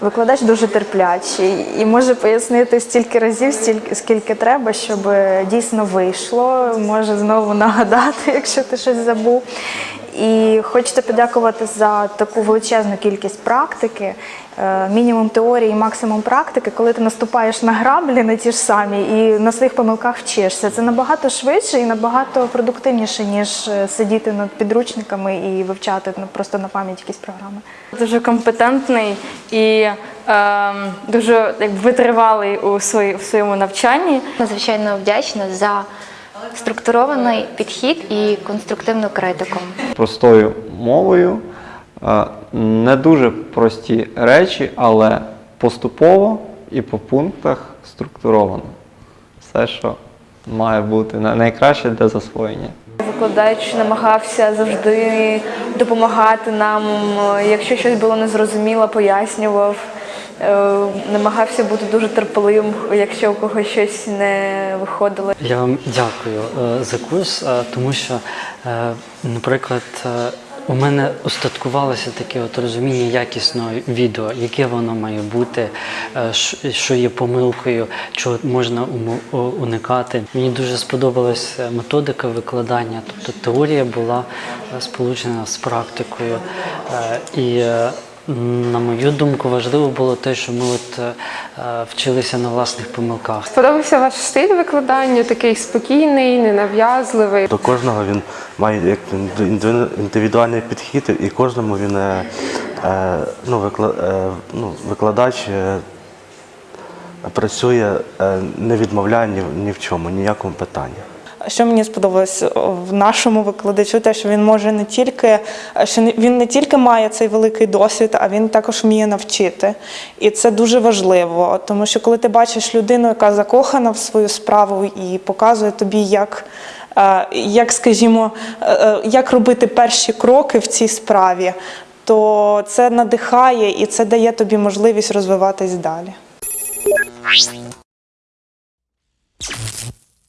Викладач дуже терплячий і може пояснити стільки разів, стільки скільки треба, щоб дійсно вийшло. Може знову нагадати, якщо ти щось забув. І хочеться подякувати за таку величезну кількість практики, е, мінімум теорії, максимум практики, коли ти наступаєш на граблі на ті ж самі і на своїх помилках вчишся. Це набагато швидше і набагато продуктивніше, ніж е, сидіти над підручниками і вивчати ну, просто на пам'ять якісь програми. Дуже компетентний і ем, дуже якби, витривалий у, свої, в своєму навчанні. Надзвичайно вдячна за структурований підхід і конструктивну критику. простою мовою, не дуже прості речі, але поступово і по пунктах структуровано. Все, що має бути найкраще для засвоєння. Викладач намагався завжди допомагати нам. Якщо щось було незрозуміло, пояснював. Е, Намагався бути дуже терпеливим, якщо у когось щось не виходило. Я вам дякую е, за курс, е, тому що, наприклад, у мене устаткувалося таке от розуміння якісного відео, яке воно має бути, що є помилкою, чого можна уникати. Мені дуже сподобалася методика викладання, тобто теорія була сполучена з практикою. І на мою думку, важливо було те, що ми от е, е, вчилися на власних помилках. Сподобався ваш стиль викладання, такий спокійний, ненав'язливий. До кожного він має як індиві- індивідуальний підхід, і кожному він е, е, ну, викла, е, ну, викладач е, працює, е, не відмовляє ні, ні в чому, ніякому питанні. Що мені сподобалось в нашому викладачу, те, що він може не тільки що він не тільки має цей великий досвід, а він також вміє навчити. І це дуже важливо, тому що коли ти бачиш людину, яка закохана в свою справу і показує тобі, як, е, як скажімо, е, е, як робити перші кроки в цій справі, то це надихає і це дає тобі можливість розвиватись далі.